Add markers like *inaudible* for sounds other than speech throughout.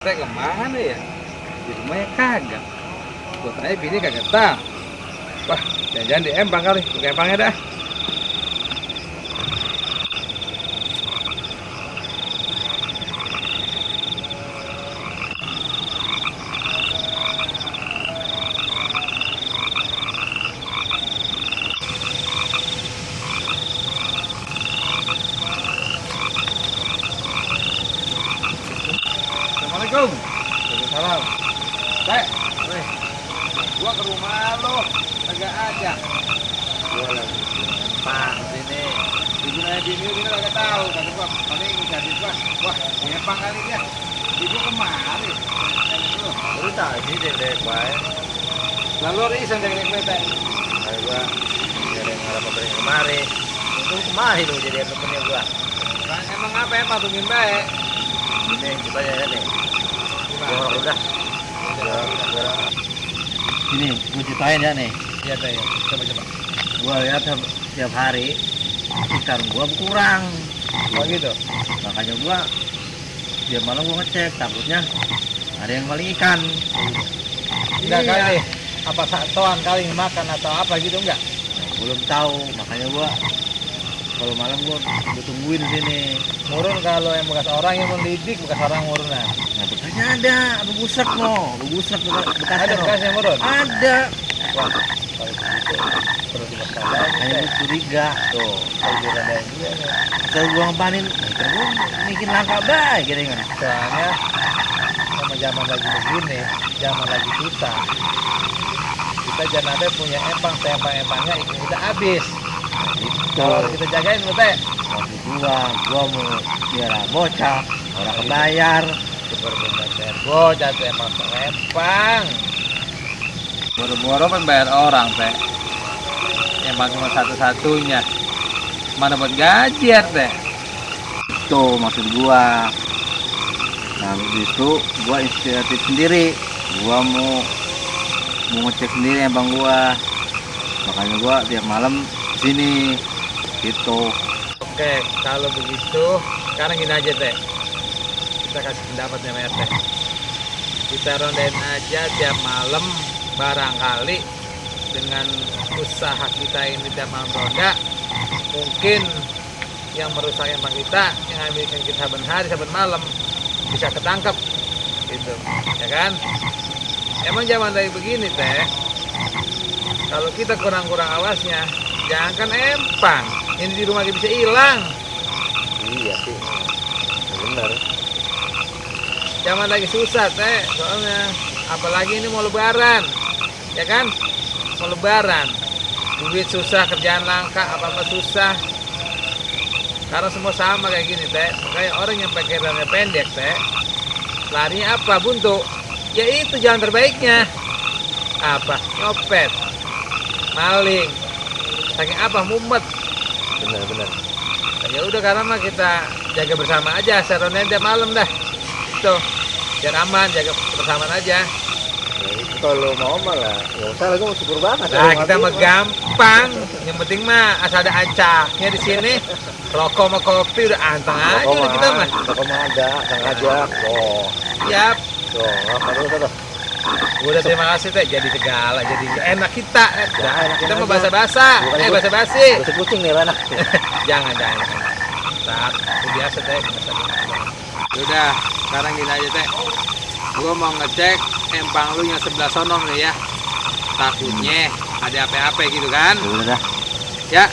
Teh ke mana ya? Di rumahnya kagak. Gue tanya bini kagak tahu. Wah, jangan-jangan di empang kali. Buka empangnya dah. Assalamualaikum. Waalaikumsalam. Teh, weh. Gua ke rumah lo, kagak ada. Gua lagi empang sini. Di gunanya bini ini kagak tahu, kagak gua paling jadi gua. Wah, di empang kali dia. Ibu kemari. Lu tadi dek-dek bae. Lalu risan dari nek teh. Kayak gua jadi ngarep pemberi kemari. Itu kemari lu jadi temennya gua. Bang, emang apa ya patungin baik? Ini coba ya nih. Gua udah. Ini gua ceritain ya nih. Iya ya. coba coba. Gua lihat tiap, tiap hari ikan gua berkurang. Oh gitu. Makanya gua dia malam gua ngecek takutnya ada yang maling ikan. Enggak Iya. kali. Apa satuan kali makan atau apa gitu enggak? Belum tahu, makanya gua kalau malam gua, gua tungguin sini. Murun kalau yang bekas orang yang mendidik bekas orang murunan. Nah, bekasnya ada, begusak no, begusak bekas, bekasnya Ada no. bekas yang murun. Ada. Wah, kalau begitu perlu diwaspadai gua curiga tuh. Kalau direndahin juga nih. Saya gua ngepanin, gua bikin langka baik gitu kan. Soalnya sama zaman lagi begini, zaman lagi susah. Kita jangan ada punya empang, empang-empangnya ikan kita habis. Kalau Tuh, kita jagain lu teh, waktu gua, gua mau biara bocah, orang kebayar. super teh bocah teh empang empang. Boro-boro bayar orang teh. Empang cuma satu-satunya. Mana buat gajian teh? Tuh maksud gua. Nah, itu gua inisiatif sendiri. Gua mau mau ngecek sendiri abang gua. Makanya gua tiap malam sini gitu. Oke, kalau begitu sekarang gini aja teh. Kita kasih pendapat sama RT. Kita rondain aja tiap malam barangkali dengan usaha kita ini tiap malam ronda mungkin yang merusak empang kita yang ambilkan kita saben hari saben malam bisa ketangkep gitu ya kan emang zaman dari begini teh kalau kita kurang-kurang awasnya jangankan empang. Ini di rumah kita bisa hilang. Iya sih. Bener. zaman lagi susah teh. Soalnya apalagi ini mau lebaran. Ya kan? Mau lebaran. Duit susah kerjaan langka apa apa susah. Karena semua sama kayak gini teh. Makanya orang yang pakai rambut pendek teh larinya apa buntu? Ya itu jalan terbaiknya. Apa? Nyopet. Maling saking apa mumet. Bener bener. ya udah karena mah kita jaga bersama aja. Seronnya tiap malam dah. Itu biar aman jaga bersamaan aja. Ya, kalau mau malah ya usah lagi mau syukur banget. nah kita mah gampang. Yang penting mah asal ada ancaknya di sini. Rokok sama kopi udah anteng aja kita mah. Toko mah ada, kang ajak. Oh, siap tuh, apa dulu tuh? Udah terima kasih teh jadi segala jadi enak kita Ya, enak kita mau aja. basa basa Bukan eh ikut. basa basi Kucing kucing nih anak. *laughs* jangan jangan saat biasa teh udah sekarang gini aja teh gua mau ngecek empang lu yang sebelah sono nih ya takutnya ada apa-apa gitu kan udah dah. ya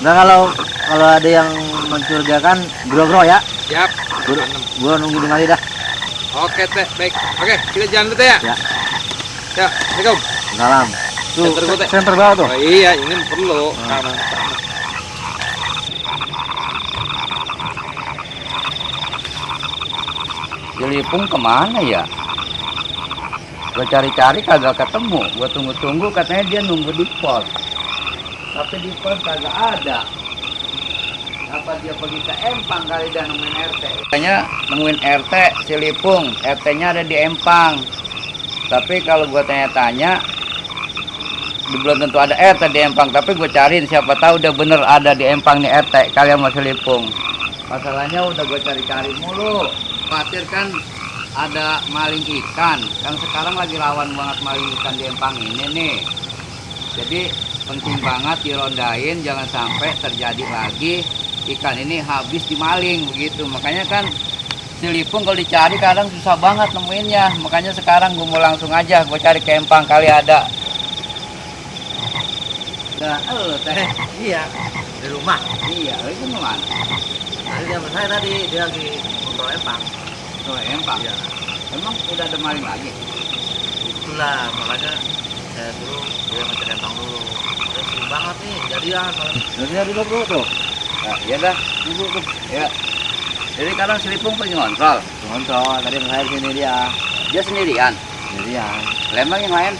Nah kalau kalau ada yang mencurigakan gro-gro ya. siap Gua, gua nunggu di mari dah. Oke teh baik oke kita jalan dulu teh ya Ya. ya assalamualaikum Salam. Tuh, Center gua, Teh. center bawah tuh. oh iya ini perlu Hmm. Jelipung ke mana ya? Gue cari-cari kagak ketemu. Gue tunggu-tunggu katanya dia nunggu di pos. Tapi di pos kagak ada. Apa dia pergi ke Empang kali dan nemuin RT? Katanya nemuin RT Silipung. RT-nya ada di Empang. Tapi kalau gue tanya-tanya, belum tentu ada RT di Empang. Tapi gue cariin siapa tahu udah bener ada di Empang nih RT kalian mau Silipung. Masalahnya udah gue cari-cari mulu. Khawatir kan ada maling ikan kan sekarang lagi rawan banget maling ikan di empang ini nih jadi penting banget dirondain jangan sampai terjadi lagi ikan ini habis dimaling begitu makanya kan Silipung kalau dicari kadang susah banget nemuinnya makanya sekarang gue mau langsung aja gue cari ke empang kali ada Nah, lo teh. Iya, di rumah. Iya, lo itu ke mana? Tadi dia saya tadi dia lagi ngobrol empang. Tuh, empang. Iya. Emang udah ada maling lagi? Itulah makanya saya dulu dia ngecek empang dulu. Udah sering banget nih jadian. Jadian dulu bro tuh. Nah, ya dah, tunggu tuh. Ya. Jadi sekarang Silipung pergi ngontrol. Ngontrol tadi saya di sini dia. Dia sendirian. Jadian. Lembang yang lain.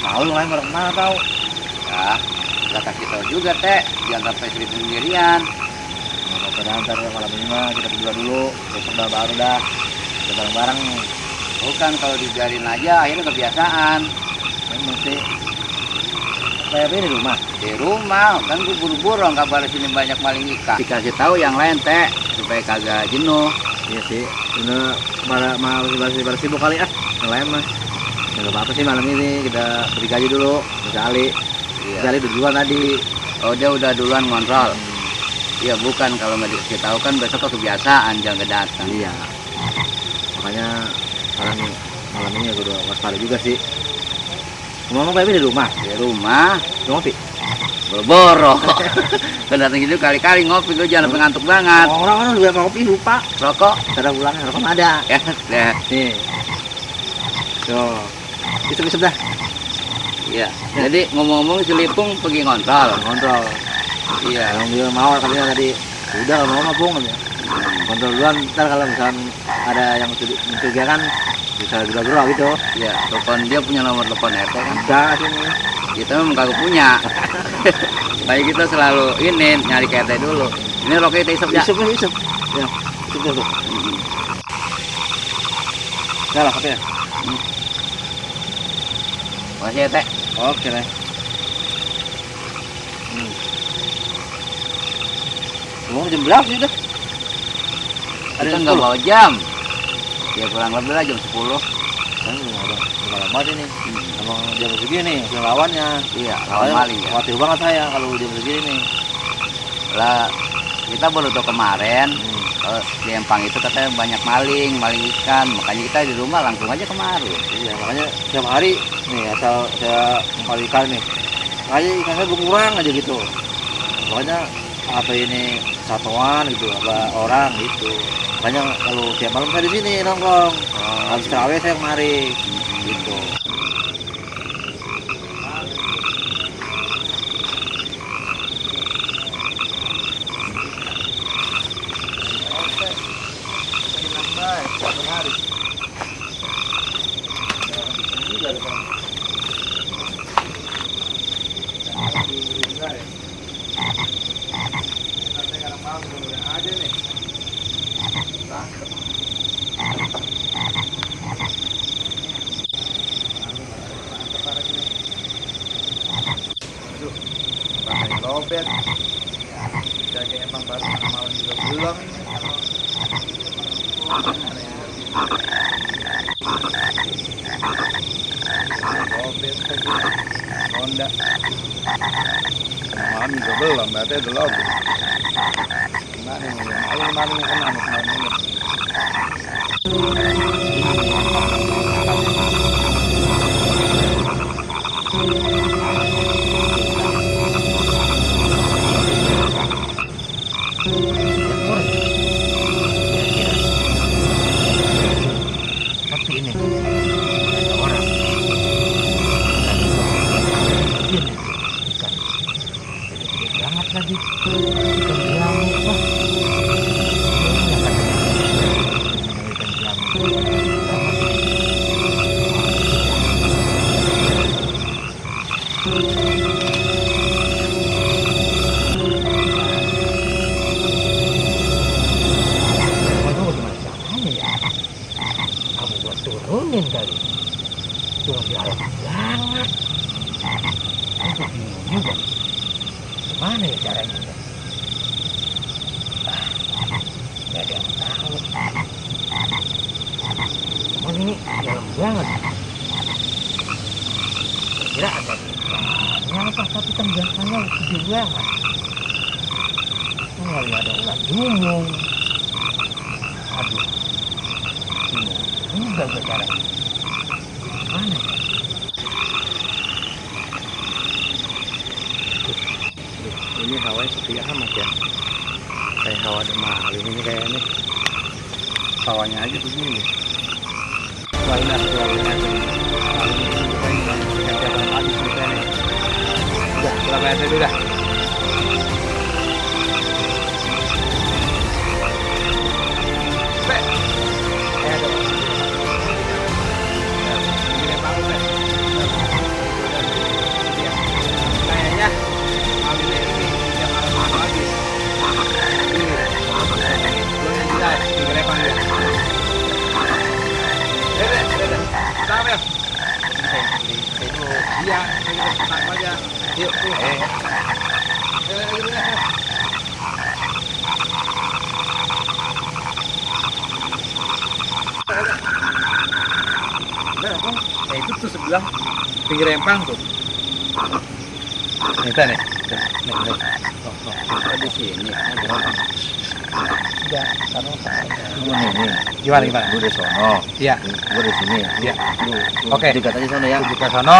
Tahu lu lain pada ke mana tahu? Ya, udah kasih tahu juga teh. Jangan sampai Silipung sendirian. Mau ke ntar ya malam ini mah kita berdua dulu. Besok udah baru dah. Kita bareng-bareng nih. Bukan kalau dibiarin aja akhirnya kebiasaan. Ini mesti ini di rumah. Di rumah kan gue buru-buru nggak kabar sini banyak maling ikan. Dikasih tahu yang lain teh supaya kagak jenuh. Iya sih. Udah malah malah bersih bersih sibuk kali ah. Yang lain mah. Ya nggak apa-apa sih malam ini kita beri gaji dulu. Sekali. Iya. Sekali duluan tadi. Oh dia udah duluan ngontrol. Iya bukan kalau nggak dikasih tahu kan besok kebiasaan jangan datang. Iya. Makanya malam ini malam ini aku udah waspada juga sih. Ngomong Pak di rumah. Di rumah ngopi. boro-boro. *laughs* kan datang gitu kali-kali ngopi lu jangan sampai ngantuk banget. Orang orang udah ngopi lupa. Rokok Cara pulang rokok ada. ya deh. Nih. Tuh. Isep-isep dah. Iya. Jadi ngomong-ngomong Silipung pergi ngontrol. Kontrol. Iya. Yang dia mau katanya tadi. Udah kalau mau mah pung katanya. Kontrol duluan ntar kalau misalkan ada yang mencuri- mencurigakan bisa gerah-gerah gitu. Iya. Telepon dia punya nomor telepon RT kan. Sini. Kita memang kagak punya. *laughs* Supaya kita selalu ini nyari ke RT dulu. Ini rokok kita isep ya. Isep isep. Ya, isep tuh. Udah lah, katanya. Makasih ya teh. Oke deh. Hmm. Jam berapa sih? Ada nggak 10? bawa jam. Ya kurang lebih lah jam 10. Kan udah udah banget ini. Emang jam segini yang lawannya. Iya, lawan maling ya. Khawatir banget saya kalau jam segini nih. Lah kita baru tahu kemarin Hmm. kalau di Empang itu katanya banyak maling, maling ikan. Makanya kita di rumah langsung aja kemari. Iya, makanya tiap hari nih asal saya kali ikan nih. Makanya ikan saya berkurang aja gitu. Makanya apa ini satuan gitu, apa orang gitu. Makanya kalau tiap malam saya di sini nongkrong. Habis terawih saya kemari gitu. lobet jaga emang baru tengah malam juga belum Honda malam juga belum berarti lobet gimana nih ayo malam ke mana banget aku bingung juga gimana ya caranya? Ya? gak ada ini dalam banget. Kira ada tapi kan jangkanya gede banget tinggal ada aduh. Ini mana ini hawanya sepi amat ya kayak hawa maling ini kayaknya hawanya aja begini wailah. Udah, kita bayar dulu dah. Empang tuh. Nih, nih. Nih, nih. Tuh, tuh. Ada di sini. Nih, nih. Gimana, gimana? Gua di sono. Iya. Gua di sini. Iya. Oke. Dekat aja sono ya. Sono,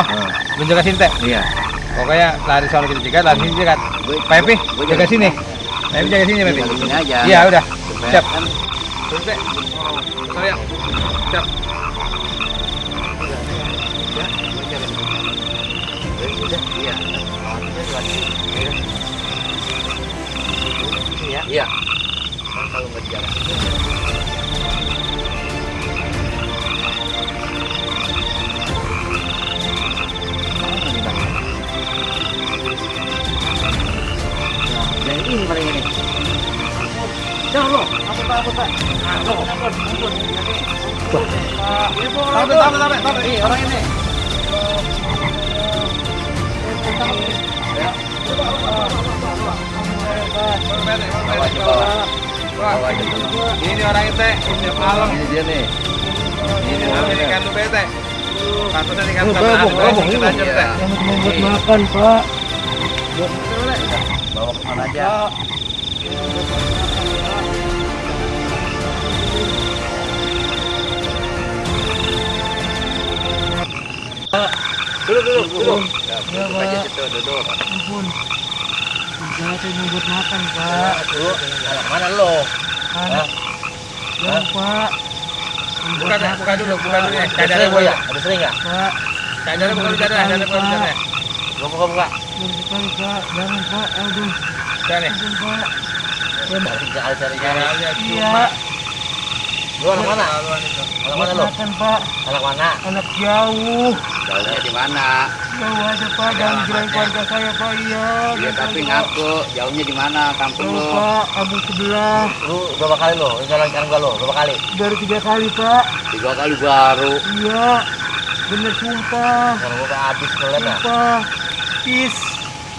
lu jaga sini teh. iya. Pokoknya lari sono kita cegat, lari sini cegat. Gua- Pak Epi, gua jaga sini. Pak Epi jaga sini, Pak Epi. Jaga sini aja. Iya, udah. Siap. kan Terus teh. Saya. Siap. Iya. Kan kalau nggak jalan. Nah, yang ini paling ini. Jangan lo, apa pak, apa pak? Ampun, ampun, ampun. Tahu, tahu, tahu, tahu. Ih, orang ini. Bawa bawa. Ini orang itu, tiap malam. Ini dia nih. Ini kan lu bete. Pantesan ikan Oh, iya. makan, Pak. Bawa ke aja. Dulu, dulu, dulu. Duduk aja situ, duduk. Saya mau buat makan pak Dulu, anak mana lo? anak yang pak Buka, buka dulu, buka dulu ya. Ada sering buka. ya? Ada sering ya? pak Cadarnya buka cadar, cadar buka cadar. Buka, buka, buka. sekali pak jangan pak aduh Udah nih. ampun pak Cari cari cari. Iya. Lu anak mana? Anak mana lo? makan pak Anak mana? anak jauh Jauhnya di mana? jauh aja pak jangan kirain keluarga saya pak iya Iya tapi Pak. ngaku jauhnya di mana kampung lu? pak kampung sebelah Lu berapa kali? Ini jalan jalan gua lo, berapa kali? baru tiga kali pak Tiga kali baru. iya bener sumpah Kalau gua kan habis ngeliat ya. sumpah pis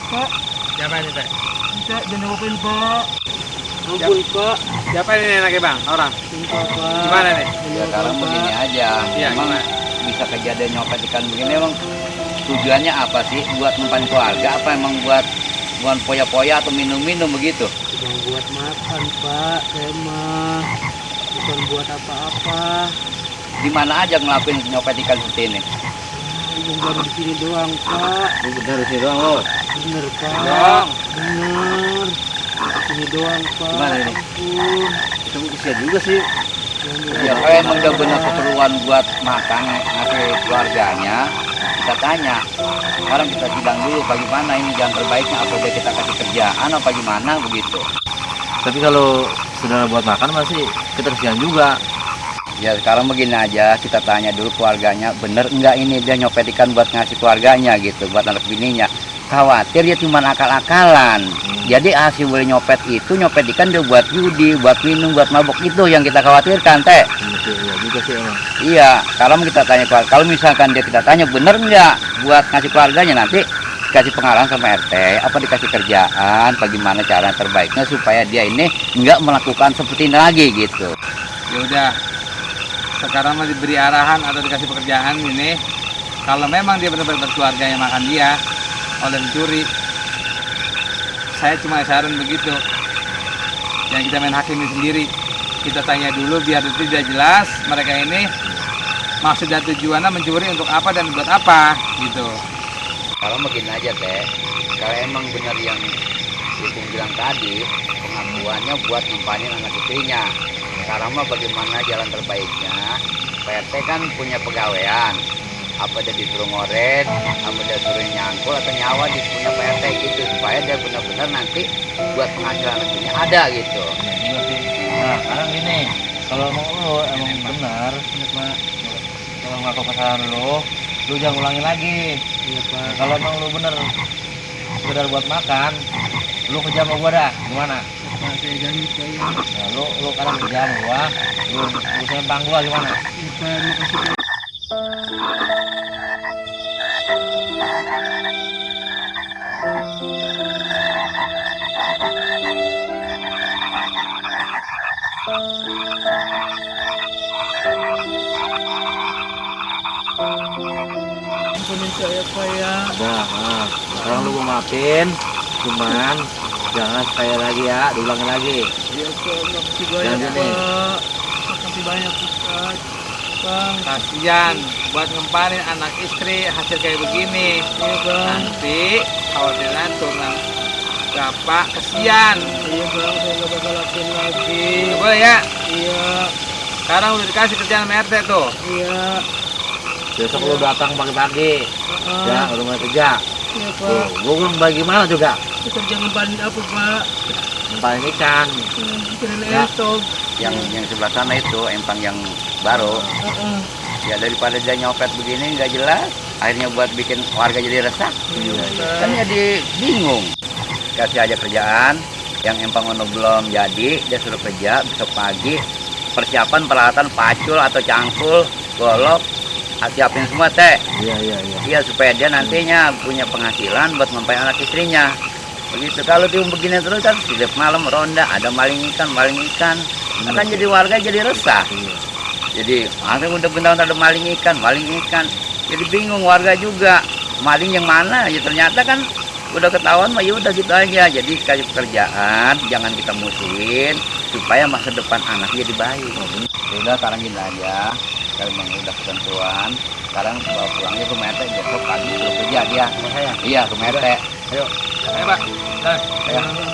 pak Siapa ini teh? bisa jangan ngapain pak ampun pak Siapa ini enaknya bang? Orang? sumpah pak Gimana nih? Ya sekarang begini aja. Iya, Emang gimana? bisa kejadian nyopet ikan begini emang tujuannya apa sih? Buat mempan keluarga apa emang buat buat poya-poya atau minum-minum begitu? Bukan buat makan pak, saya mah bukan buat apa-apa. Di mana aja ngelakuin nyopet ikan seperti ini? Ibu baru di sini doang pak, Lu bener sih doang lo. bener pak, bener. Di sini doang pak. Gimana ini? Itu kesian juga sih. Ya kalau emang udah benar keperluan buat makan ngasih keluarganya, kita tanya. Sekarang kita sidang dulu bagaimana ini jalan terbaiknya apa dia kita kasih kerjaan apa gimana begitu. Tapi kalau saudara buat makan masih kita kesian juga. Ya sekarang begini aja kita tanya dulu keluarganya bener enggak ini dia nyopet ikan buat ngasih keluarganya gitu buat anak bininya khawatir dia cuma akal-akalan jadi hasil boleh nyopet itu nyopet ikan dia buat judi buat minum buat mabuk itu yang kita khawatirkan teh Iya juga sih emang. iya sekarang kita tanya kalau misalkan dia kita tanya bener enggak buat ngasih keluarganya nanti dikasih pengarahan sama RT apa dikasih kerjaan bagaimana cara terbaiknya supaya dia ini enggak melakukan seperti ini lagi gitu Ya udah. sekarang mah diberi arahan atau dikasih pekerjaan ini kalau memang dia benar-benar berkeluarga yang makan dia oleh mencuri saya cuma saran begitu yang kita main hakim sendiri kita tanya dulu biar tidak jelas mereka ini maksud dan tujuannya mencuri untuk apa dan buat apa gitu Kalau begini aja teh, kalau emang benar yang Ipung bilang tadi, pengakuannya buat ngempanin anak istrinya. Sekarang mah bagaimana jalan terbaiknya? PRT kan punya pegawaian. Apa dia disuruh ngoret, apa dia suruh nyangkul atau nyawa di punya PRT gitu supaya dia benar-benar nanti buat penghasilan istrinya ada gitu. Juga sih. Nah, sekarang gini, kalau emang lo emang benar, kalau ngaku kesalahan lo, lu jangan ulangi lagi. Iya pak. Nah, kalau emang lu bener sekedar buat makan, lu kerja sama gua dah, gimana? Pak saya janji ya. Nah, lu lu kadang kerja sama gua, lu lu sempang gua gimana? Iya pak makasih saya sekarang lu gua maafin, cuman jangan sekali lagi ya, diulangi lagi. Iya pak makasih banyak pak. Makasih banyak Ustaz. Bang. kasihan buat ngempanin anak istri hasil kayak begini Iya bang. nanti khawatiran turunan bapak kesian Iya bang. Saya nggak bakal lakuin lagi. Nggak boleh ya Iya. sekarang udah dikasih kerjaan sama RT tuh Iya. Besok lu datang pagi-pagi, Heeh. ya, udah mulai kerja. Iya Tuh, pak. gua bilang bagaimana juga, Kerja ngempanin apa pak? paling ikan. Hmm, Bikin Ya. esok. Yang yang sebelah sana itu empang yang baru, ya daripada dia nyopet begini nggak jelas, akhirnya buat bikin warga jadi resah. Iya kan Pak. jadi bingung. Kasih aja kerjaan yang empang ono belum jadi dia suruh kerja besok pagi persiapan peralatan pacul atau cangkul golok siapin semua teh. Iya, iya, iya. iya supaya dia nantinya punya penghasilan buat mempai anak istrinya. Begitu. Kalau tim begini terus kan setiap malam ronda ada maling ikan maling ikan. Akan jadi warga jadi resah. Iya. Jadi akhirnya udah bentar ada maling ikan, maling ikan. Jadi bingung warga juga. Maling yang mana? Ya ternyata kan udah ketahuan mah ya udah gitu aja. Jadi kasih pekerjaan, jangan kita musuhin supaya masa depan anak jadi baik. Ya udah sekarang gini aja. Kalau memang udah ketentuan, sekarang bawa pulangnya ke Mete besok pagi suruh kerja dia. saya Iya ke Mete. ayo pak Dah. Ya.